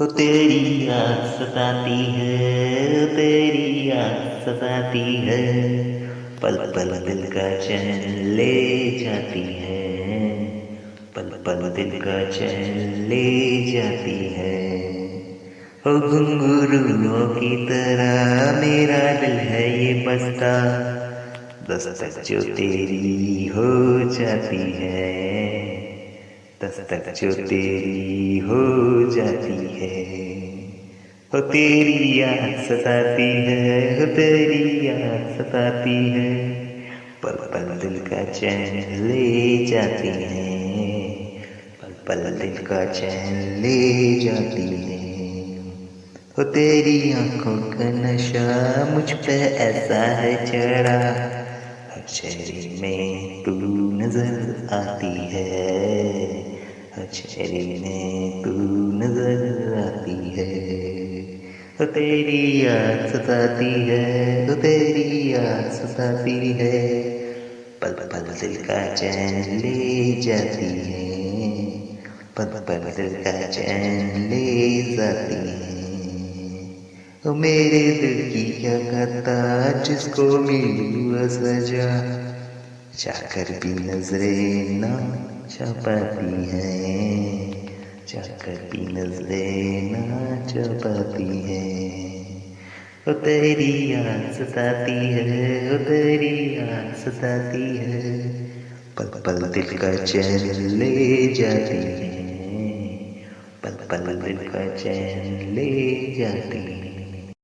हो तेरी याद सताती है, तेरी याद सताती है। पल पल दिल का चैन ले जाती है पल पल दिल का चैन ले जाती है। हो घुंघरुओं की तरह मेरा दिल है ये बसता, दस्तक जो तेरी हो जाती है। दस्तक जो तेरी हो जाती है, हो तेरी याद सताती है, हो तेरी याद सताती है, पल पल दिल का चैन ले जाती है, पल पल दिल का चैन ले जाती है। हो तेरी आँखों का नशा मुझ पे ऐसा है चढ़ा शहरी में तू नज़र आती है। चेहरे में तू नज़र आती है। तो तेरी याद सताती है तो तेरी याद सताती है। पल पल दिल का चैन ले जाती है, पल पल दिल का चैन ले जाती है। तो मेरे दिल की क्या करता जिसको मिली सजा? चाकर भी नज़रें ना छपाती है। चाकर भी नज़रें ना छपाती है। ओ तेरी याद सताती है, ओ तेरी याद सताती है। पल पल दिल का चैन ले जाती है। पल पल दिल का चैन ले जाती है।